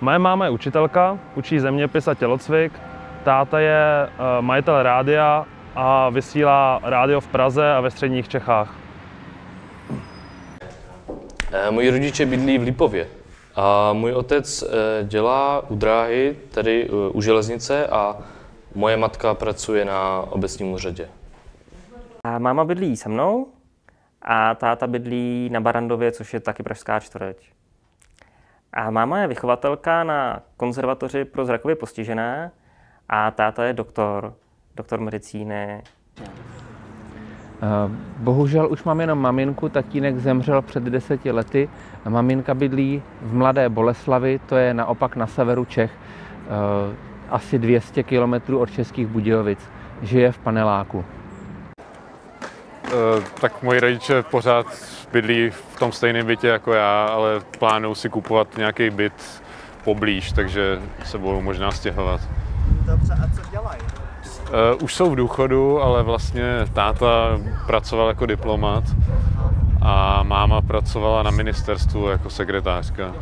Moje máma je učitelka, učí zeměpis a tělocvik. Táta je majitel rádia a vysílá rádio v Praze a ve středních Čechách. Eh, Moji rodiče bydlí v Lipově a můj otec eh, dělá u dráhy, tedy eh, u železnice a moje matka pracuje na obecním úřadě. A máma bydlí se mnou a táta bydlí na Barandově, což je taky pražská čtvrť. A máma je vychovatelka na konzervatoři pro zrakově postižené a táta je doktor, doktor medicíny. Eh, Bohužel už mám jenom maminku, tatínek zemřel před deseti lety. Maminka bydlí v Mladé Boleslavi, to je naopak na severu Čech, eh, asi 200 kilometrů od Českých Budějovic. Žije v paneláku. Eh, tak moji rodiče pořád bydlí v tom stejném bytě jako já, ale plánují si kupovat nějaký byt poblíž, takže se budou možná stěhovat. Dobře, a co dělají? Uh, už jsou v důchodu, ale vlastně táta pracoval jako diplomat a máma pracovala na ministerstvu jako sekretářka.